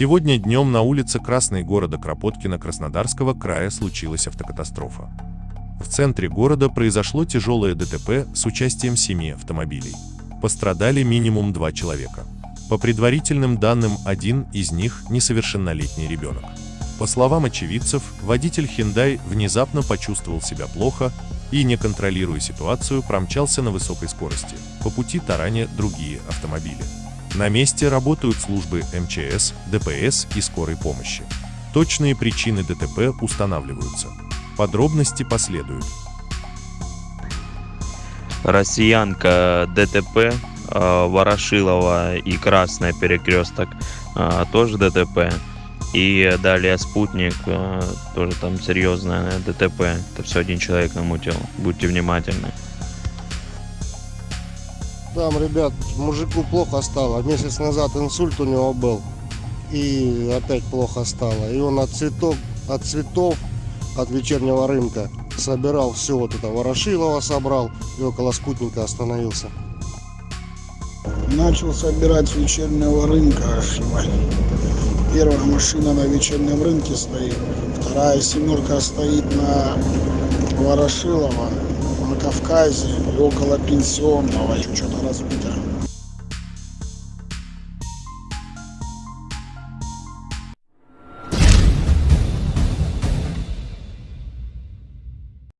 Сегодня днем на улице Красной города Кропоткина Краснодарского края случилась автокатастрофа. В центре города произошло тяжелое ДТП с участием семи автомобилей. Пострадали минимум два человека. По предварительным данным, один из них несовершеннолетний ребенок. По словам очевидцев, водитель Hyundai внезапно почувствовал себя плохо и, не контролируя ситуацию, промчался на высокой скорости, по пути тараня другие автомобили. На месте работают службы МЧС, ДПС и скорой помощи. Точные причины ДТП устанавливаются. Подробности последуют. Россиянка ДТП, э, Ворошилова и Красная перекресток, э, тоже ДТП. И далее спутник, э, тоже там серьезное ДТП. Это все один человек намутил. Будьте внимательны. Там, ребят, мужику плохо стало. Месяц назад инсульт у него был. И опять плохо стало. И он от цветов, от цветов, от вечернего рынка собирал все вот это. Ворошилова собрал и около спутника остановился. Начал собирать с вечернего рынка. Первая машина на вечернем рынке стоит. Вторая семерка стоит на Ворошилова, Кавказе и около пенсионного. Что-то разбито